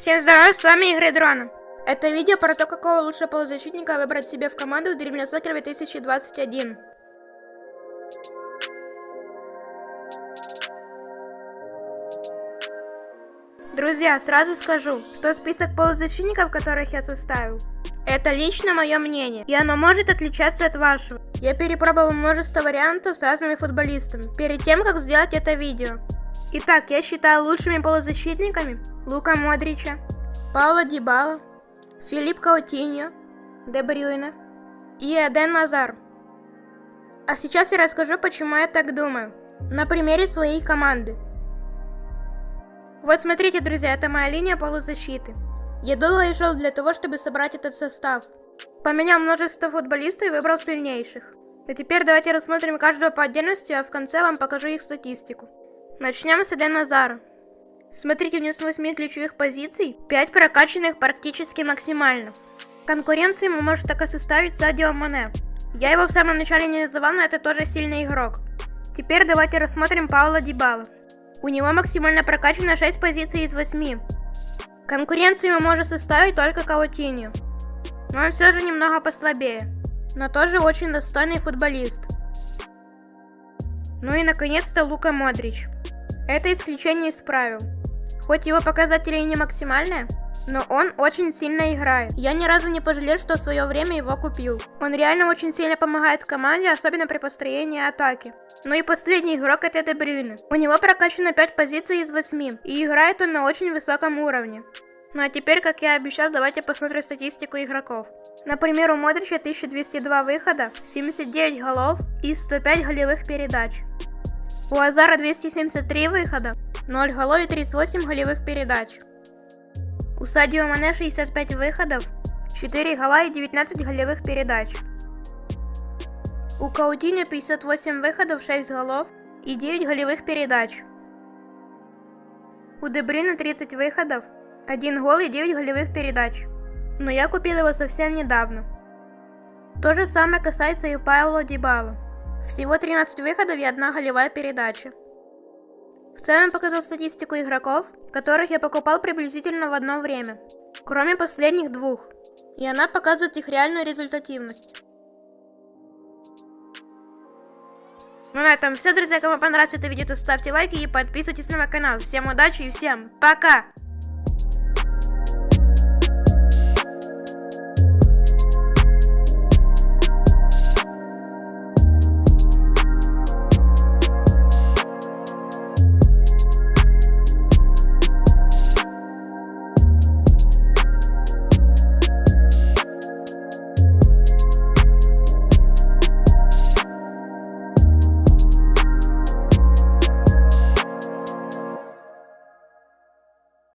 Всем здорова, с вами Игры Дрона. Это видео про то, какого лучшего полузащитника выбрать себе в команду в Dream Soccer 2021. Друзья, сразу скажу, что список полузащитников, которых я составил, это лично мое мнение, и оно может отличаться от вашего. Я перепробовал множество вариантов с разными футболистами, перед тем, как сделать это видео. Итак, я считаю лучшими полузащитниками Лука Модрича, Паула Дибала, Филипп Каутиньо, Де и Эден Назар. А сейчас я расскажу, почему я так думаю, на примере своей команды. Вот смотрите, друзья, это моя линия полузащиты. Я долго шел для того, чтобы собрать этот состав. Поменял множество футболистов и выбрал сильнейших. А теперь давайте рассмотрим каждого по отдельности, а в конце вам покажу их статистику. Начнем с Эден Назара. Смотрите, вниз 8 ключевых позиций, 5 прокачанных практически максимально. Конкуренции ему может только составить Садио Мане. Я его в самом начале не называл, но это тоже сильный игрок. Теперь давайте рассмотрим Паула Дибала. У него максимально прокачано 6 позиций из 8. Конкуренцию ему может составить только Каутинью. Но он все же немного послабее. Но тоже очень достойный футболист. Ну и наконец-то Лука Модрич. Это исключение из правил. Хоть его показатели и не максимальные, но он очень сильно играет. Я ни разу не пожалел, что в свое время его купил. Он реально очень сильно помогает команде, особенно при построении атаки. Ну и последний игрок это Дебрюйне. У него прокачано 5 позиций из 8, и играет он на очень высоком уровне. Ну а теперь, как я обещал, давайте посмотрим статистику игроков. Например, у Модрича 1202 выхода, 79 голов и 105 голевых передач. У Азара 273 выхода, 0 голов и 38 голевых передач. У Садио Мане 65 выходов, 4 гола и 19 голевых передач. У Каутиньо 58 выходов, 6 голов и 9 голевых передач. У Дебрина 30 выходов, 1 гол и 9 голевых передач. Но я купил его совсем недавно. То же самое касается и Пауло Дибала. Всего 13 выходов и одна голевая передача. В целом показал статистику игроков, которых я покупал приблизительно в одно время, кроме последних двух, и она показывает их реальную результативность. Ну на этом все, друзья. Кому понравилось это видео, то ставьте лайки и подписывайтесь на мой канал. Всем удачи и всем пока!